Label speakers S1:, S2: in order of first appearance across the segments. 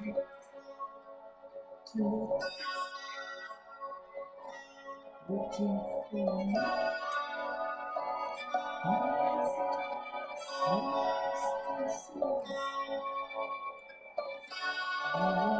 S1: Two. Waiting for me. Next. Next. Next.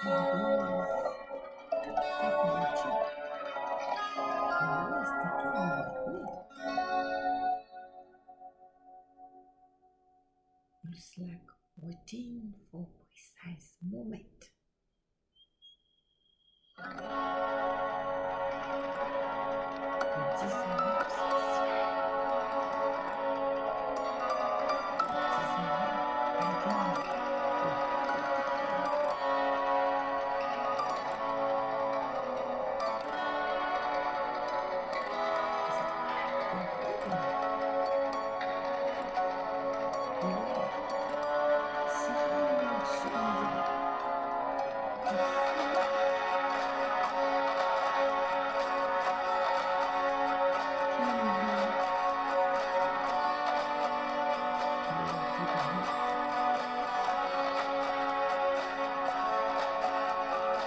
S1: It's like waiting for precise moment. And this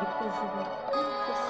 S1: de cozinha.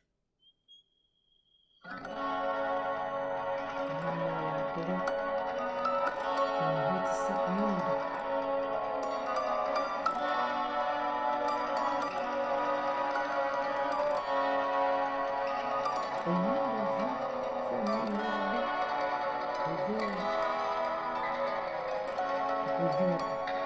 S1: Thank you.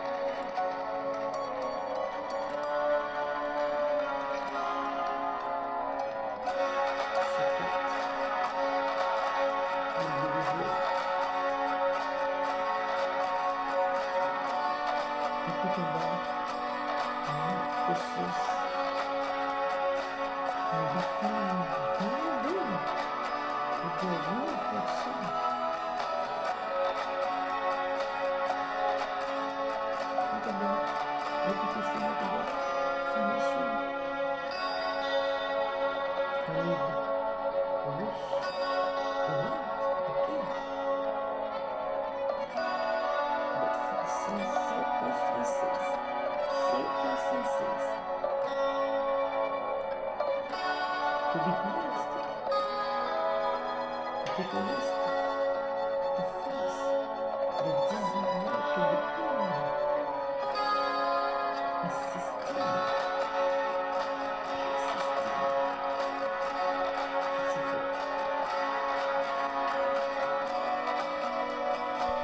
S1: Ты холостик. Ты холостик.